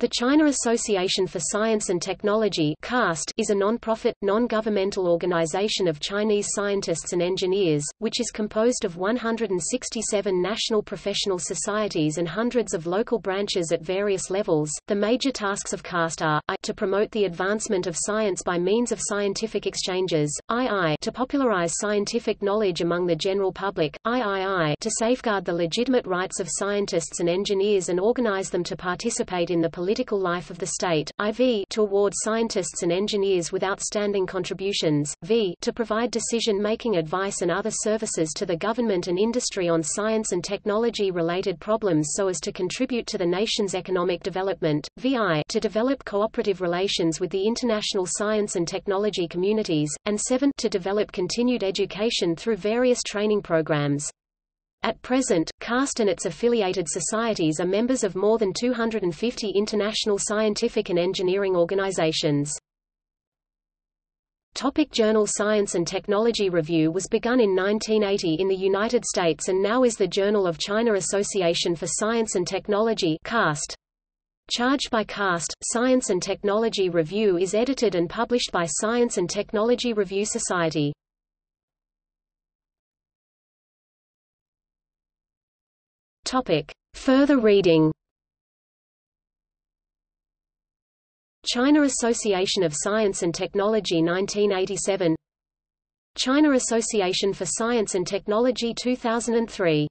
The China Association for Science and Technology is a non-profit, non-governmental organization of Chinese scientists and engineers, which is composed of 167 national professional societies and hundreds of local branches at various levels. The major tasks of CAST are I, to promote the advancement of science by means of scientific exchanges, II to popularize scientific knowledge among the general public, III to safeguard the legitimate rights of scientists and engineers and organize them to participate in the political political life of the state, IV to award scientists and engineers with outstanding contributions, V to provide decision-making advice and other services to the government and industry on science and technology-related problems so as to contribute to the nation's economic development, VI to develop cooperative relations with the international science and technology communities, and 7 to develop continued education through various training programs. At present, CAST and its affiliated societies are members of more than 250 international scientific and engineering organizations. Topic Journal Science and Technology Review was begun in 1980 in the United States and now is the Journal of China Association for Science and Technology CAST. Charged by CAST, Science and Technology Review is edited and published by Science and Technology Review Society. Topic. Further reading. China Association of Science and Technology 1987 China Association for Science and Technology 2003